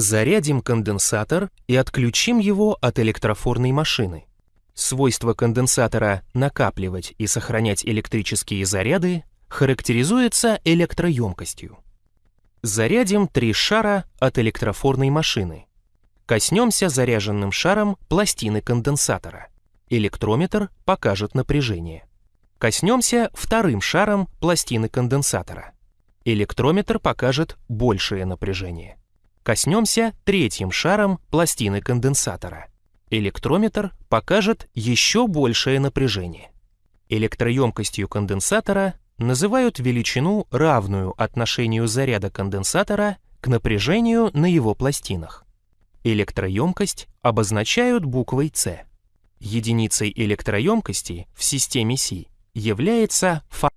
Зарядим конденсатор и отключим его от электрофорной машины. Свойство конденсатора накапливать и сохранять электрические заряды характеризуется электроемкостью. Зарядим три шара от электрофорной машины. Коснемся заряженным шаром пластины конденсатора. Электрометр покажет напряжение. Коснемся вторым шаром пластины конденсатора. Электрометр покажет большее напряжение. Коснемся третьим шаром пластины конденсатора. Электрометр покажет еще большее напряжение. Электроемкостью конденсатора называют величину, равную отношению заряда конденсатора к напряжению на его пластинах. Электроемкость обозначают буквой С. Единицей электроемкости в системе Си является фа